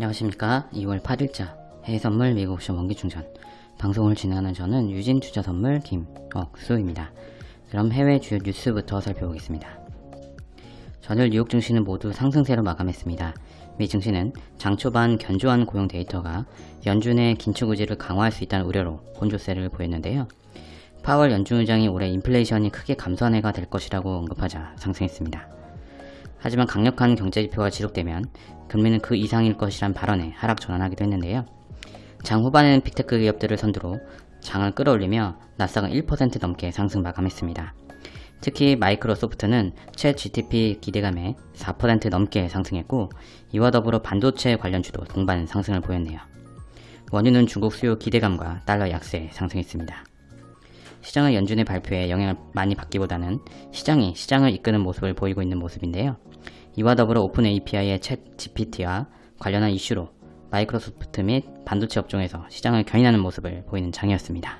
안녕하십니까. 2월 8일자 해외선물 미국옵션 원기충전. 방송을 진행하는 저는 유진투자선물 김억수입니다. 그럼 해외 주요 뉴스부터 살펴보겠습니다. 전일 뉴욕 증시는 모두 상승세로 마감했습니다. 미 증시는 장 초반 견조한 고용 데이터가 연준의 긴축 의지를 강화할 수 있다는 우려로 혼조세를 보였는데요. 파월 연준 의장이 올해 인플레이션이 크게 감소한 해가 될 것이라고 언급하자 상승했습니다 하지만 강력한 경제지표가 지속되면 금리는 그 이상일 것이란 발언에 하락 전환하기도 했는데요. 장 후반에는 빅테크 기업들을 선두로 장을 끌어올리며 나스닥은 1% 넘게 상승 마감했습니다. 특히 마이크로소프트는 최 GTP 기대감에 4% 넘게 상승했고 이와 더불어 반도체 관련주도 동반 상승을 보였네요. 원유는 중국 수요 기대감과 달러 약세에 상승했습니다. 시장은 연준의 발표에 영향을 많이 받기보다는 시장이 시장을 이끄는 모습을 보이고 있는 모습인데요. 이와 더불어 오픈 API의 챗 GPT와 관련한 이슈로 마이크로소프트 및 반도체 업종에서 시장을 견인하는 모습을 보이는 장이었습니다.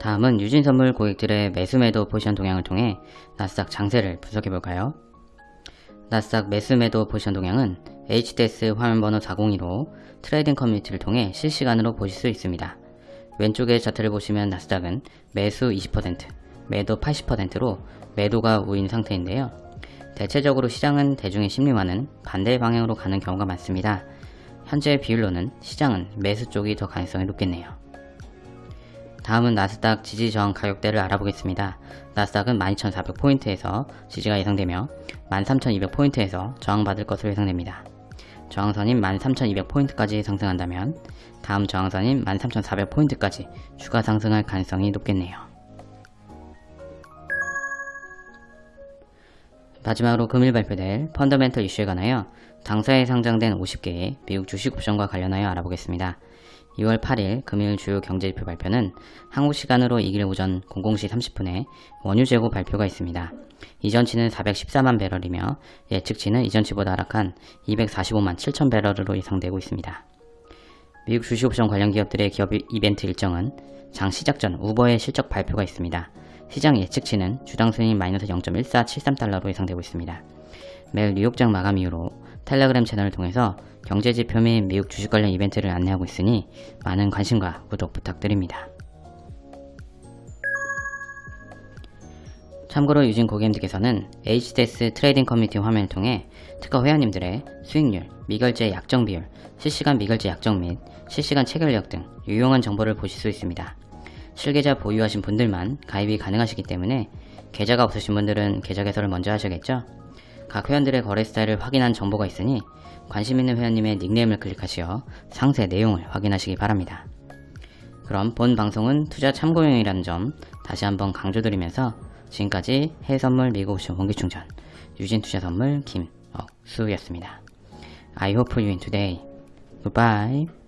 다음은 유진선물 고객들의 매수매도 포지션 동향을 통해 나스닥 장세를 분석해볼까요? 나스닥 매수매도 포지션 동향은 HDS 화면번호 402로 트레이딩 커뮤니티를 통해 실시간으로 보실 수 있습니다. 왼쪽의 차트를 보시면 나스닥은 매수 20%, 매도 80%로 매도가 우위인 상태인데요. 대체적으로 시장은 대중의 심리와는 반대 방향으로 가는 경우가 많습니다. 현재 비율로는 시장은 매수 쪽이 더 가능성이 높겠네요. 다음은 나스닥 지지 저항 가격대를 알아보겠습니다. 나스닥은 12,400포인트에서 지지가 예상되며 13,200포인트에서 저항받을 것으로 예상됩니다. 저항선인 13,200포인트까지 상승한다면 다음 저항선인 13,400포인트까지 추가 상승할 가능성이 높겠네요. 마지막으로 금일 발표될 펀더멘털 이슈에 관하여 당사에 상장된 50개의 미국 주식 옵션과 관련하여 알아보겠습니다. 2월 8일 금일 주요 경제지표 발표는 한국 시간으로 2일 오전 00시 30분에 원유 재고 발표가 있습니다. 이전치는 414만 배럴이며 예측치는 이전치보다 하락한 245만 7천 배럴으로 예상되고 있습니다. 미국 주식옵션 관련 기업들의 기업 이벤트 일정은 장 시작 전 우버의 실적 발표가 있습니다. 시장 예측치는 주당 수익 마이너스 0.1473달러로 예상되고 있습니다. 매일 뉴욕장 마감 이후로 텔레그램 채널을 통해서 경제지표 및 미국 주식 관련 이벤트를 안내하고 있으니 많은 관심과 구독 부탁드립니다. 참고로 유진 고객님들께서는 HDS 트레이딩 커뮤니티 화면을 통해 특허 회원님들의 수익률, 미결제 약정 비율, 실시간 미결제 약정 및 실시간 체결력 등 유용한 정보를 보실 수 있습니다. 실계좌 보유하신 분들만 가입이 가능하시기 때문에 계좌가 없으신 분들은 계좌 개설을 먼저 하셔야겠죠? 각 회원들의 거래 스타일을 확인한 정보가 있으니 관심 있는 회원님의 닉네임을 클릭하시어 상세 내용을 확인하시기 바랍니다. 그럼 본 방송은 투자 참고용이라는 점 다시 한번 강조드리면서 지금까지 해외선물 미국옵션 원기충전 유진투자선물 김억수였습니다. I hope you win today. Goodbye.